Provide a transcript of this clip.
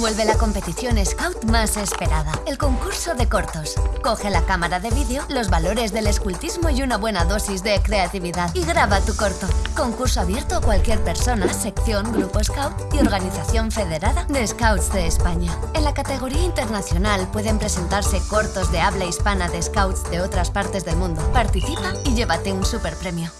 Vuelve la competición Scout más esperada, el concurso de cortos. Coge la cámara de vídeo, los valores del escultismo y una buena dosis de creatividad y graba tu corto. Concurso abierto a cualquier persona, sección, grupo Scout y organización federada de Scouts de España. En la categoría internacional pueden presentarse cortos de habla hispana de Scouts de otras partes del mundo. Participa y llévate un super premio.